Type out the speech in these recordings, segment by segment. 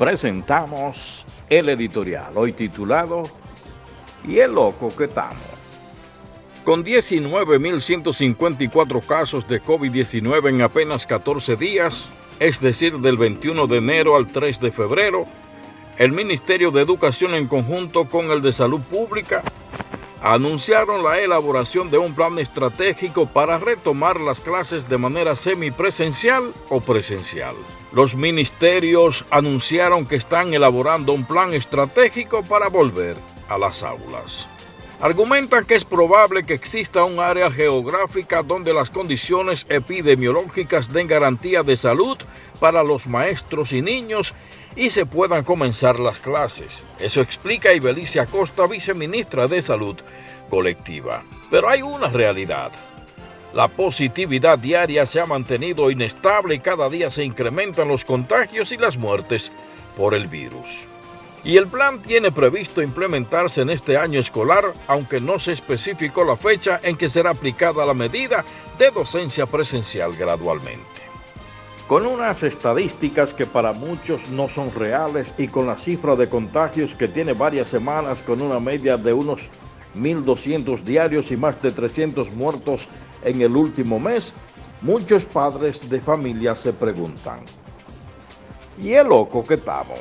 presentamos el editorial, hoy titulado ¿Y el loco que estamos? Con 19.154 casos de COVID-19 en apenas 14 días, es decir, del 21 de enero al 3 de febrero, el Ministerio de Educación en conjunto con el de Salud Pública anunciaron la elaboración de un plan estratégico para retomar las clases de manera semipresencial o presencial. Los ministerios anunciaron que están elaborando un plan estratégico para volver a las aulas. Argumentan que es probable que exista un área geográfica donde las condiciones epidemiológicas den garantía de salud para los maestros y niños y se puedan comenzar las clases. Eso explica Ibelicia Costa, viceministra de Salud Colectiva. Pero hay una realidad. La positividad diaria se ha mantenido inestable y cada día se incrementan los contagios y las muertes por el virus. Y el plan tiene previsto implementarse en este año escolar, aunque no se especificó la fecha en que será aplicada la medida de docencia presencial gradualmente con unas estadísticas que para muchos no son reales y con la cifra de contagios que tiene varias semanas con una media de unos 1.200 diarios y más de 300 muertos en el último mes, muchos padres de familia se preguntan, ¿y el loco que estamos?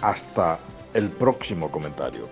Hasta el próximo comentario.